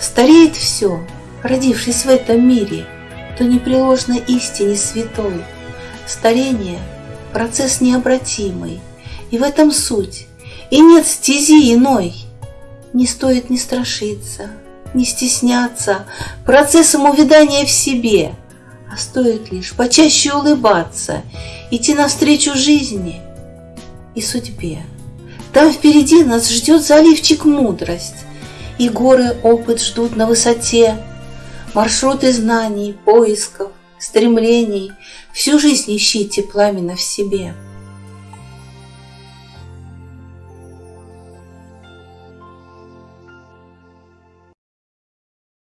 Стареет все, родившись в этом мире, То непреложно истине святой. Старение – процесс необратимый, И в этом суть, и нет стези иной. Не стоит не страшиться, не стесняться Процессом увядания в себе, А стоит лишь почаще улыбаться, Идти навстречу жизни и судьбе. Там впереди нас ждет заливчик мудрость, И горы опыт ждут на высоте, Маршруты знаний, поисков, стремлений, Всю жизнь ищите пламенно в себе.